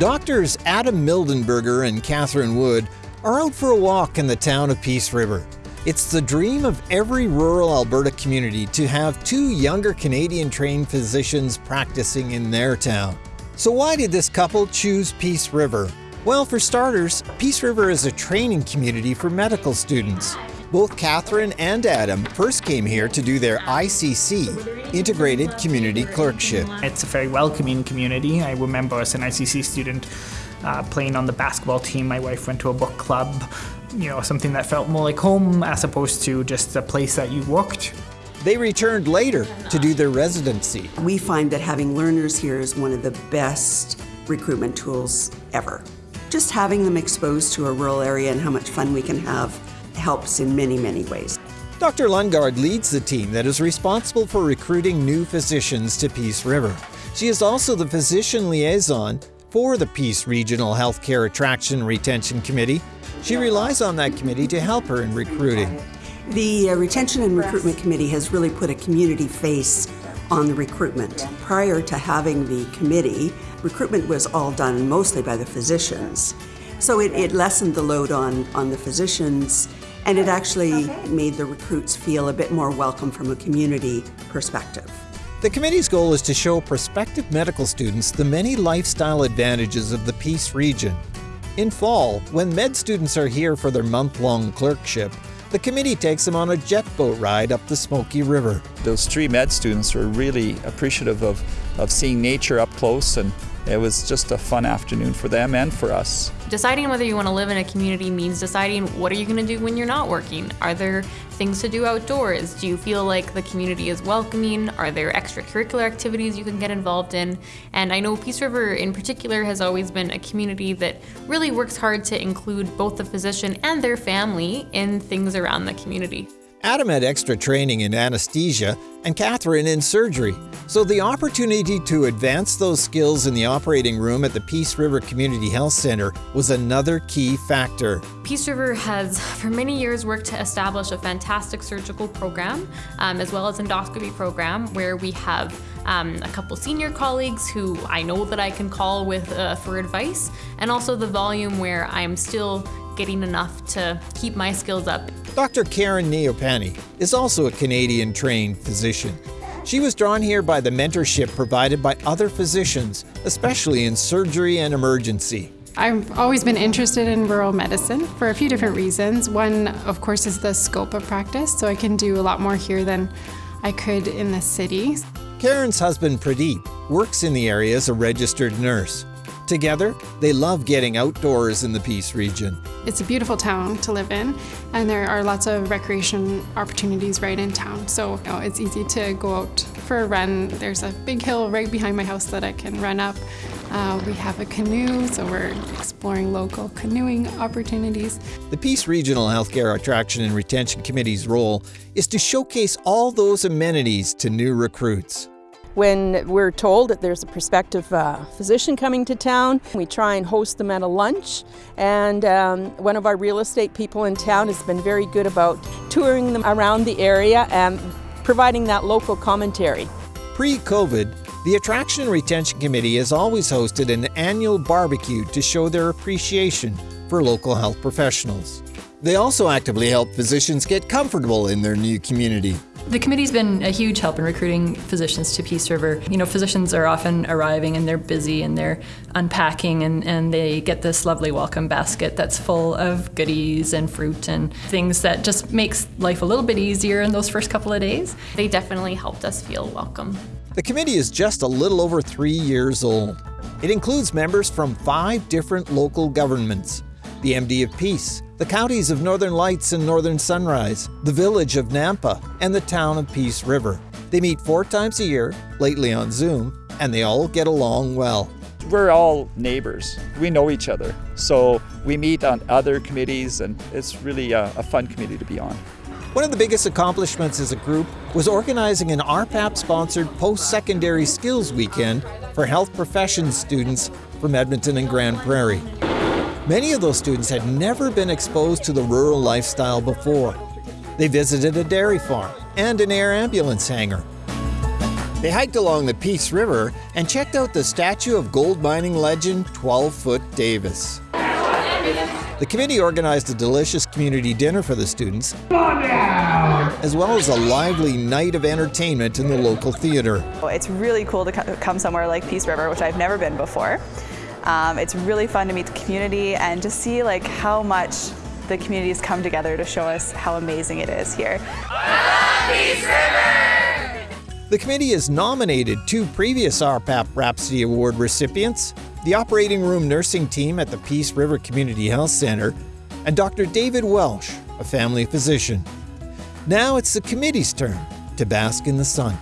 Doctors Adam Mildenberger and Catherine Wood are out for a walk in the town of Peace River. It's the dream of every rural Alberta community to have two younger Canadian trained physicians practicing in their town. So, why did this couple choose Peace River? Well, for starters, Peace River is a training community for medical students. Both Catherine and Adam first came here to do their ICC, Integrated Community Clerkship. It's a very welcoming community. I remember as an ICC student uh, playing on the basketball team. My wife went to a book club, you know, something that felt more like home as opposed to just a place that you worked. They returned later to do their residency. We find that having learners here is one of the best recruitment tools ever. Just having them exposed to a rural area and how much fun we can have helps in many, many ways. Dr. Lundgaard leads the team that is responsible for recruiting new physicians to Peace River. She is also the physician liaison for the Peace Regional Healthcare Attraction Retention Committee. She relies on that committee to help her in recruiting. The uh, Retention and Recruitment Committee has really put a community face on the recruitment. Prior to having the committee, recruitment was all done mostly by the physicians. So it, it lessened the load on, on the physicians and it actually made the recruits feel a bit more welcome from a community perspective. The committee's goal is to show prospective medical students the many lifestyle advantages of the Peace region. In fall, when med students are here for their month long clerkship, the committee takes them on a jet boat ride up the Smoky River. Those three med students were really appreciative of, of seeing nature up close and it was just a fun afternoon for them and for us. Deciding whether you want to live in a community means deciding what are you going to do when you're not working? Are there things to do outdoors? Do you feel like the community is welcoming? Are there extracurricular activities you can get involved in? And I know Peace River in particular has always been a community that really works hard to include both the physician and their family in things around the community. Adam had extra training in anesthesia and Catherine in surgery, so the opportunity to advance those skills in the operating room at the Peace River Community Health Center was another key factor. Peace River has for many years worked to establish a fantastic surgical program um, as well as endoscopy program where we have um, a couple senior colleagues who I know that I can call with uh, for advice and also the volume where I'm still getting enough to keep my skills up. Dr. Karen Neopani is also a Canadian trained physician. She was drawn here by the mentorship provided by other physicians, especially in surgery and emergency. I've always been interested in rural medicine for a few different reasons. One, of course, is the scope of practice, so I can do a lot more here than I could in the city. Karen's husband Pradeep works in the area as a registered nurse. Together, they love getting outdoors in the Peace region. It's a beautiful town to live in, and there are lots of recreation opportunities right in town. So you know, it's easy to go out for a run. There's a big hill right behind my house that I can run up. Uh, we have a canoe, so we're exploring local canoeing opportunities. The Peace Regional Healthcare Attraction and Retention Committee's role is to showcase all those amenities to new recruits. When we're told that there's a prospective uh, physician coming to town, we try and host them at a lunch. And um, one of our real estate people in town has been very good about touring them around the area and providing that local commentary. Pre-COVID, the Attraction Retention Committee has always hosted an annual barbecue to show their appreciation for local health professionals. They also actively help physicians get comfortable in their new community. The committee's been a huge help in recruiting physicians to Peace River. You know, physicians are often arriving and they're busy and they're unpacking and, and they get this lovely welcome basket that's full of goodies and fruit and things that just makes life a little bit easier in those first couple of days. They definitely helped us feel welcome. The committee is just a little over three years old. It includes members from five different local governments the MD of Peace, the counties of Northern Lights and Northern Sunrise, the village of Nampa, and the town of Peace River. They meet four times a year, lately on Zoom, and they all get along well. We're all neighbors. We know each other. So we meet on other committees, and it's really a, a fun committee to be on. One of the biggest accomplishments as a group was organizing an RPAP sponsored post secondary skills weekend for health professions students from Edmonton and Grande Prairie. Many of those students had never been exposed to the rural lifestyle before. They visited a dairy farm and an air ambulance hangar. They hiked along the Peace River and checked out the statue of gold mining legend 12 Foot Davis. The committee organized a delicious community dinner for the students, as well as a lively night of entertainment in the local theater. It's really cool to come somewhere like Peace River, which I've never been before. Um, it's really fun to meet the community and just see like how much the community has come together to show us how amazing it is here. The committee has nominated two previous RPAP Rhapsody Award recipients, the operating room nursing team at the Peace River Community Health Center, and Dr. David Welsh, a family physician. Now it's the committee's turn to bask in the sun.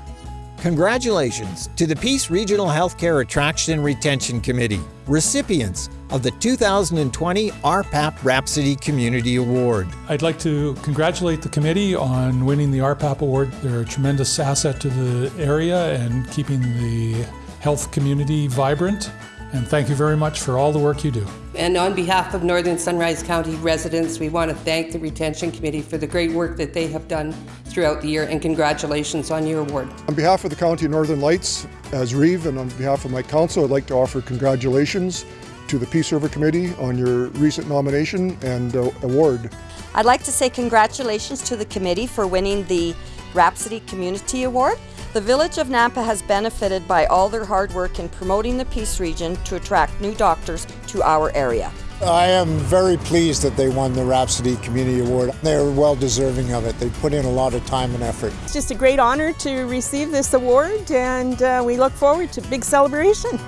Congratulations to the Peace Regional Healthcare Attraction and Retention Committee, recipients of the 2020 RPAP Rhapsody Community Award. I'd like to congratulate the committee on winning the RPAP Award. They're a tremendous asset to the area and keeping the health community vibrant and thank you very much for all the work you do. And on behalf of Northern Sunrise County residents, we want to thank the Retention Committee for the great work that they have done throughout the year and congratulations on your award. On behalf of the County of Northern Lights, as Reeve, and on behalf of my council, I'd like to offer congratulations to the Peace River Committee on your recent nomination and uh, award. I'd like to say congratulations to the committee for winning the Rhapsody Community Award. The Village of Nampa has benefited by all their hard work in promoting the Peace Region to attract new doctors to our area. I am very pleased that they won the Rhapsody Community Award. They're well deserving of it. They put in a lot of time and effort. It's just a great honor to receive this award and uh, we look forward to big celebration.